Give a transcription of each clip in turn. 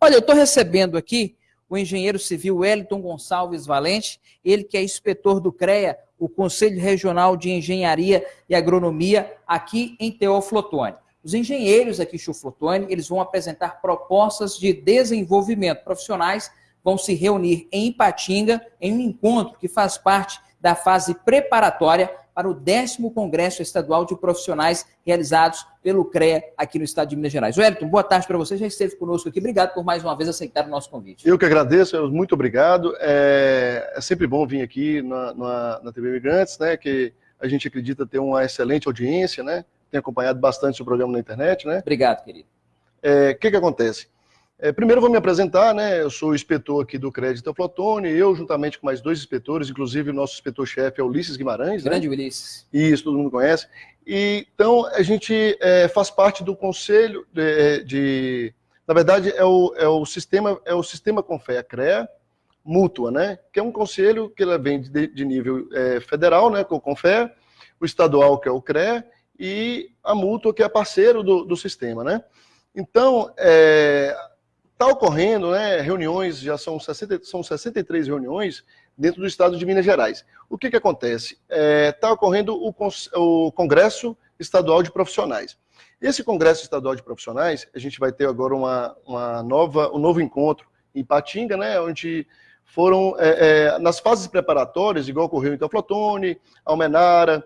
Olha, eu estou recebendo aqui o engenheiro civil Wellington Gonçalves Valente, ele que é inspetor do CREA, o Conselho Regional de Engenharia e Agronomia, aqui em Teoflotone. Os engenheiros aqui em Chuflotone, eles vão apresentar propostas de desenvolvimento profissionais, vão se reunir em Ipatinga, em um encontro que faz parte da fase preparatória para o décimo Congresso Estadual de Profissionais realizados pelo CREA aqui no estado de Minas Gerais. Wellington, boa tarde para você, já esteve conosco aqui. Obrigado por mais uma vez aceitar o nosso convite. Eu que agradeço, muito obrigado. É, é sempre bom vir aqui na, na, na TV Migrantes, né, que a gente acredita ter uma excelente audiência, né, tem acompanhado bastante o programa na internet. Né. Obrigado, querido. O é, que que acontece? É, primeiro vou me apresentar, né? Eu sou o inspetor aqui do Crédito Flotone, eu juntamente com mais dois inspetores, inclusive o nosso inspetor-chefe é Ulisses Guimarães. Né? Grande né? Ulisses. Isso, todo mundo conhece. E, então, a gente é, faz parte do conselho de, de, na verdade, é o, é o sistema, é o sistema Confé, a CREA, mútua, né? Que é um conselho que ela vem de, de nível é, federal, né? Com o Confé, o estadual, que é o CREA, e a mútua, que é parceiro do, do sistema, né? Então, é, Está ocorrendo né, reuniões, já são, 60, são 63 reuniões dentro do estado de Minas Gerais. O que, que acontece? Está é, tá ocorrendo o, o Congresso Estadual de Profissionais. Esse Congresso Estadual de Profissionais, a gente vai ter agora uma, uma nova, um novo encontro em Patinga, né, onde foram, é, é, nas fases preparatórias, igual ocorreu em Teoflotone, Almenara,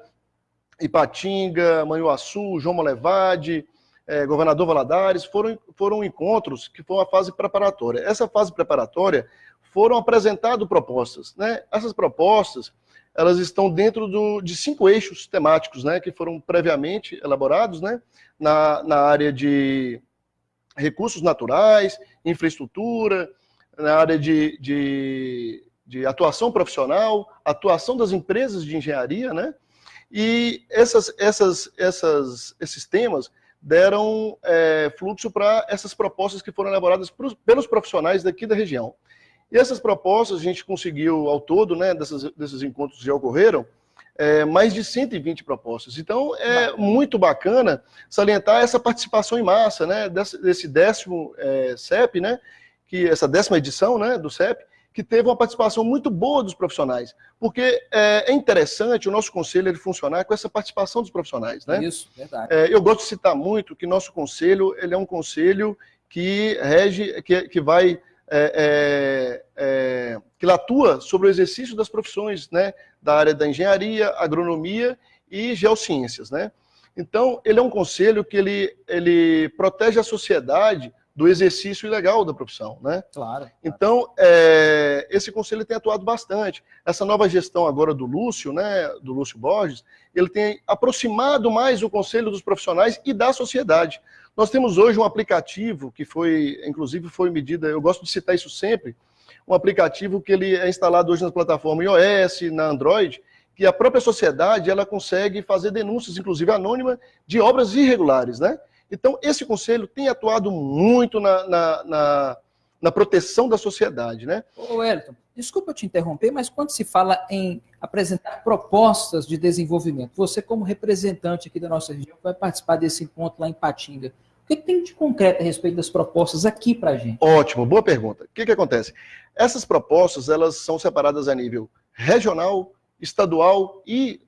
Ipatinga, Manhuaçu, João Molevade, é, governador Valadares, foram, foram encontros que foi uma fase preparatória. Essa fase preparatória foram apresentadas propostas. Né? Essas propostas elas estão dentro do, de cinco eixos temáticos né, que foram previamente elaborados né, na, na área de recursos naturais, infraestrutura, na área de, de, de atuação profissional, atuação das empresas de engenharia, né? E essas, essas, essas, esses temas deram é, fluxo para essas propostas que foram elaboradas pelos profissionais daqui da região. E essas propostas a gente conseguiu, ao todo, né, dessas, desses encontros que já ocorreram, é, mais de 120 propostas. Então, é bacana. muito bacana salientar essa participação em massa, né, desse, desse décimo é, CEP, né, que essa décima edição né, do CEP, que teve uma participação muito boa dos profissionais, porque é, é interessante o nosso conselho ele funcionar com essa participação dos profissionais, né? Isso, verdade. É, eu gosto de citar muito que nosso conselho ele é um conselho que rege, que, que vai é, é, é, que atua sobre o exercício das profissões, né, da área da engenharia, agronomia e geociências, né? Então, ele é um conselho que ele, ele protege a sociedade do exercício ilegal da profissão, né? Claro. claro. Então, é, esse conselho tem atuado bastante. Essa nova gestão agora do Lúcio, né, do Lúcio Borges, ele tem aproximado mais o conselho dos profissionais e da sociedade. Nós temos hoje um aplicativo que foi, inclusive foi medida, eu gosto de citar isso sempre, um aplicativo que ele é instalado hoje na plataforma iOS, na Android, que a própria sociedade ela consegue fazer denúncias, inclusive anônima, de obras irregulares, né? Então, esse conselho tem atuado muito na, na, na, na proteção da sociedade. Né? Ô, Elton, desculpa te interromper, mas quando se fala em apresentar propostas de desenvolvimento, você como representante aqui da nossa região vai participar desse encontro lá em Patinga. O que tem de concreto a respeito das propostas aqui para a gente? Ótimo, boa pergunta. O que, que acontece? Essas propostas elas são separadas a nível regional, estadual e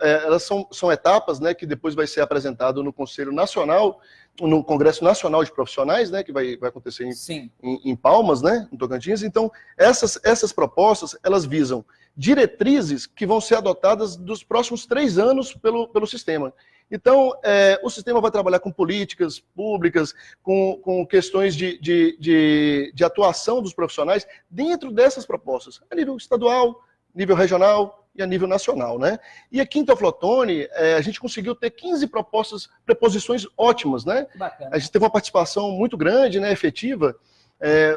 elas são, são etapas né, que depois vai ser apresentado no Conselho Nacional, no Congresso Nacional de Profissionais, né, que vai, vai acontecer em, em, em, Palmas, né, em Tocantins. Então, essas, essas propostas, elas visam diretrizes que vão ser adotadas dos próximos três anos pelo, pelo sistema. Então, é, o sistema vai trabalhar com políticas públicas, com, com questões de, de, de, de atuação dos profissionais dentro dessas propostas, a nível estadual, nível regional, e a nível nacional. Né? E aqui em Teoflotone, é, a gente conseguiu ter 15 propostas, preposições ótimas. Né? Bacana. A gente teve uma participação muito grande, né, efetiva. É,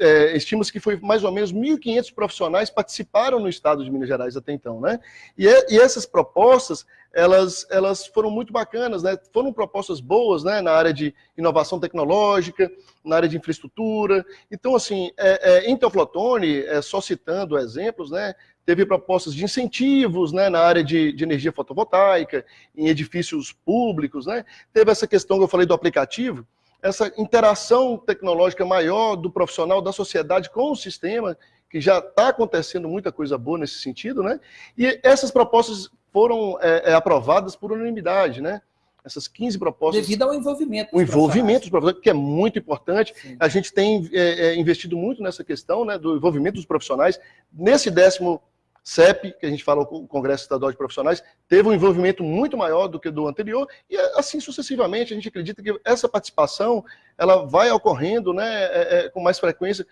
é, estima-se que foi mais ou menos 1.500 profissionais participaram no estado de Minas Gerais até então, né? E, é, e, essas propostas, elas, elas foram muito bacanas, né? Foram propostas boas, né? Na área de inovação tecnológica, na área de infraestrutura. Então, assim, é, é, em Teoflotone, é, só citando exemplos, né? Teve propostas de incentivos, né? Na área de, de energia fotovoltaica, em edifícios públicos, né? Teve essa questão que eu falei do aplicativo, essa interação tecnológica maior do profissional, da sociedade com o sistema, que já está acontecendo muita coisa boa nesse sentido, né? E essas propostas foram é, é, aprovadas por unanimidade, né? Essas 15 propostas. Devido ao envolvimento. O envolvimento dos profissionais, que é muito importante. Sim. A gente tem é, é, investido muito nessa questão né, do envolvimento dos profissionais. Nesse décimo CEP, que a gente fala o Congresso Estadual de Profissionais, teve um envolvimento muito maior do que do anterior, e assim sucessivamente, a gente acredita que essa participação ela vai ocorrendo né, é, é, com mais frequência,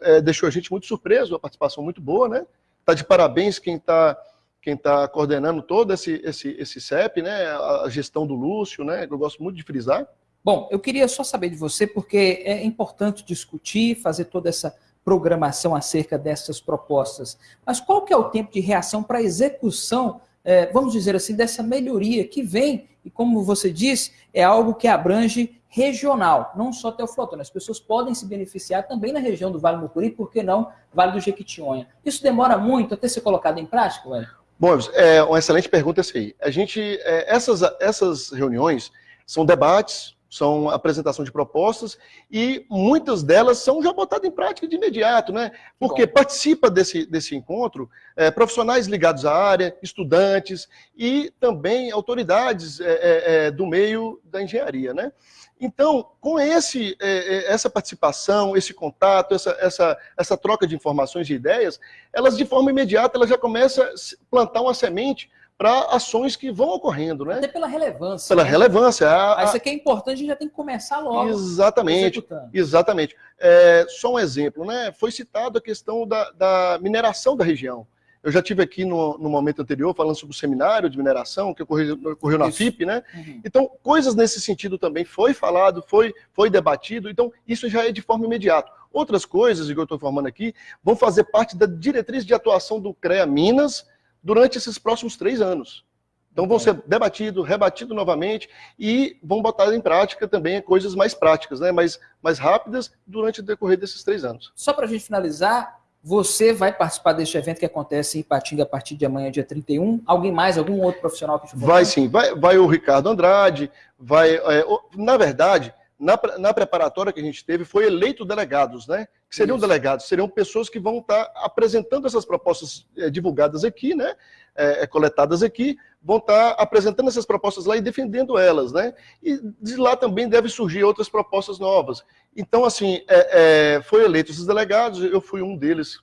é, deixou a gente muito surpreso, a participação muito boa, né? Está de parabéns quem está quem tá coordenando todo esse, esse, esse CEP, né? A gestão do Lúcio, né? Eu gosto muito de frisar. Bom, eu queria só saber de você, porque é importante discutir, fazer toda essa programação acerca dessas propostas. Mas qual que é o tempo de reação para a execução, é, vamos dizer assim, dessa melhoria que vem, e como você disse, é algo que abrange regional, não só Teoflotone. As pessoas podem se beneficiar também na região do Vale do Mucuri, por que não Vale do Jequitinhonha. Isso demora muito até ser colocado em prática, velho? Bom, é uma excelente pergunta essa aí. A gente, é, essas, essas reuniões são debates, são apresentação de propostas e muitas delas são já botadas em prática de imediato, né? Porque Bom. participa desse, desse encontro é, profissionais ligados à área, estudantes e também autoridades é, é, do meio da engenharia, né? Então, com esse, essa participação, esse contato, essa, essa, essa troca de informações e ideias, elas de forma imediata elas já começam a plantar uma semente para ações que vão ocorrendo, né? Até pela relevância. Pela né? relevância. A, a... Isso aqui é importante, a gente já tem que começar logo. Exatamente. Exatamente. É, só um exemplo, né? Foi citado a questão da, da mineração da região. Eu já tive aqui no, no, momento anterior falando sobre o seminário de mineração que ocorreu, ocorreu na FIP, né? Uhum. Então, coisas nesse sentido também foi falado, foi, foi debatido, então isso já é de forma imediata. Outras coisas, que eu estou informando aqui, vão fazer parte da diretriz de atuação do CREA Minas, durante esses próximos três anos. Então vão ser debatido, rebatido novamente e vão botar em prática também coisas mais práticas, né? mais, mais rápidas durante o decorrer desses três anos. Só para a gente finalizar, você vai participar deste evento que acontece em Ipatinga a partir de amanhã, dia 31? Alguém mais, algum outro profissional que estiver? Vai sim, vai, vai o Ricardo Andrade, vai. É, na verdade, na, na preparatória que a gente teve, foi eleito delegados, né? Que seriam Isso. delegados, seriam pessoas que vão estar apresentando essas propostas é, divulgadas aqui, né? É, coletadas aqui, vão estar apresentando essas propostas lá e defendendo elas, né? E de lá também deve surgir outras propostas novas. Então, assim, é, é, foi eleito esses delegados, eu fui um deles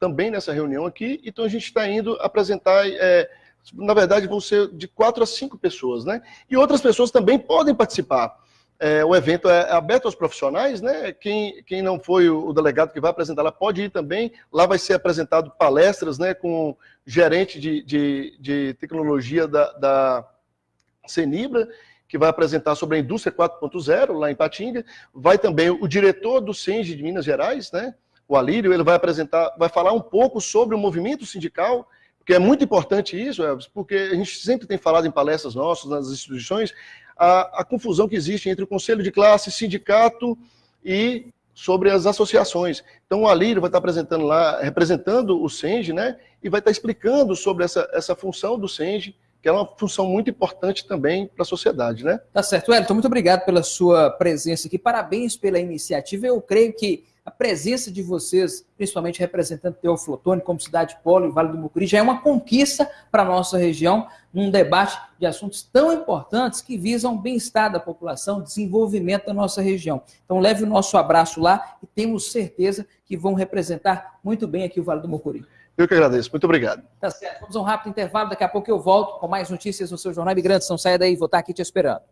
também nessa reunião aqui, então a gente está indo apresentar na verdade, vão ser de quatro a cinco pessoas, né? E outras pessoas também podem participar. É, o evento é aberto aos profissionais, né? Quem, quem não foi o, delegado que vai apresentar lá pode ir também. Lá vai ser apresentado palestras, né? Com gerente de, de, de tecnologia da, da Cenibra, que vai apresentar sobre a indústria 4.0 lá em Patinga. Vai também o diretor do CENGE de Minas Gerais, né? O Alírio, ele vai apresentar, vai falar um pouco sobre o movimento sindical, porque é muito importante isso, Elvis, porque a gente sempre tem falado em palestras nossas, nas instituições, a, a confusão que existe entre o conselho de classe, sindicato e sobre as associações. Então o Alírio vai estar apresentando lá, representando o SENGE, né? E vai estar explicando sobre essa, essa função do SENGE, que é uma função muito importante também para a sociedade, né? Tá certo. Wellington, muito obrigado pela sua presença aqui. Parabéns pela iniciativa. Eu creio que a presença de vocês, principalmente representando Teoflotone como cidade polo e Vale do Mucuri, já é uma conquista para a nossa região, num debate de assuntos tão importantes que visam o bem-estar da população, desenvolvimento da nossa região. Então leve o nosso abraço lá e temos certeza que vão representar muito bem aqui o Vale do Mucuri. Eu que agradeço, muito obrigado. Tá certo, vamos a um rápido intervalo, daqui a pouco eu volto com mais notícias no seu Jornal Imigrante. Não saia daí, vou estar aqui te esperando.